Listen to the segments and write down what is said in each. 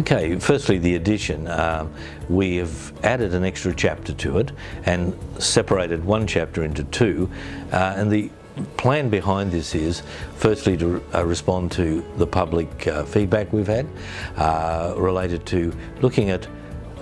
Okay, firstly the addition. Um, we have added an extra chapter to it and separated one chapter into two uh, and the plan behind this is firstly to uh, respond to the public uh, feedback we've had uh, related to looking at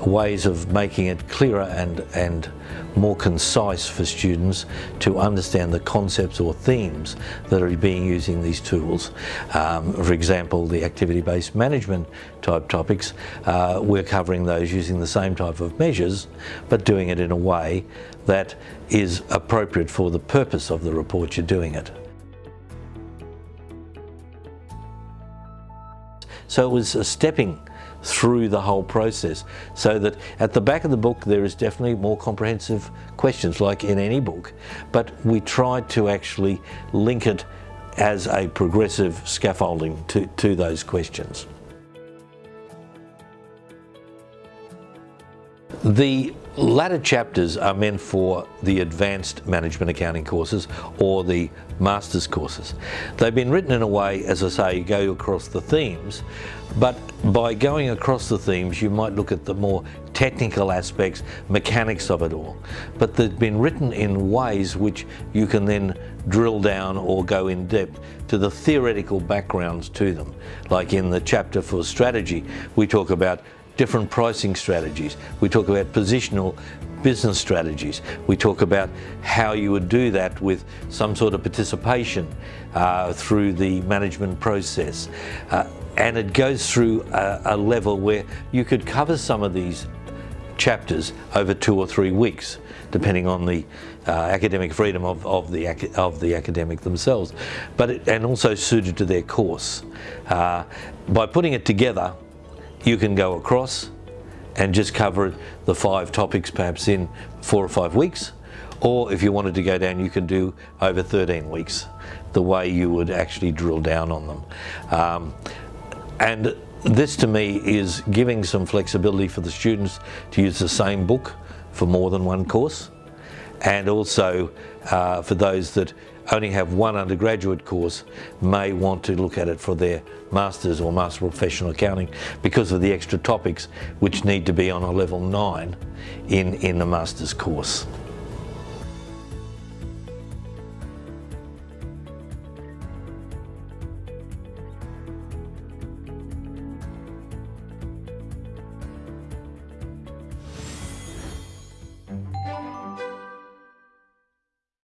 ways of making it clearer and, and more concise for students to understand the concepts or themes that are being used in these tools. Um, for example, the activity-based management type topics, uh, we're covering those using the same type of measures, but doing it in a way that is appropriate for the purpose of the report you're doing it. So it was a stepping through the whole process so that at the back of the book there is definitely more comprehensive questions like in any book but we tried to actually link it as a progressive scaffolding to, to those questions. The latter chapters are meant for the advanced management accounting courses or the master's courses. They've been written in a way, as I say, you go across the themes, but by going across the themes you might look at the more technical aspects, mechanics of it all. But they've been written in ways which you can then drill down or go in depth to the theoretical backgrounds to them. Like in the chapter for strategy, we talk about different pricing strategies. We talk about positional business strategies. We talk about how you would do that with some sort of participation uh, through the management process. Uh, and it goes through a, a level where you could cover some of these chapters over two or three weeks, depending on the uh, academic freedom of, of, the, of the academic themselves, but it, and also suited to their course. Uh, by putting it together, you can go across and just cover the five topics perhaps in four or five weeks or if you wanted to go down you can do over 13 weeks the way you would actually drill down on them. Um, and this to me is giving some flexibility for the students to use the same book for more than one course and also uh, for those that only have one undergraduate course may want to look at it for their Masters or Master of Professional Accounting because of the extra topics which need to be on a level 9 in, in the Masters course.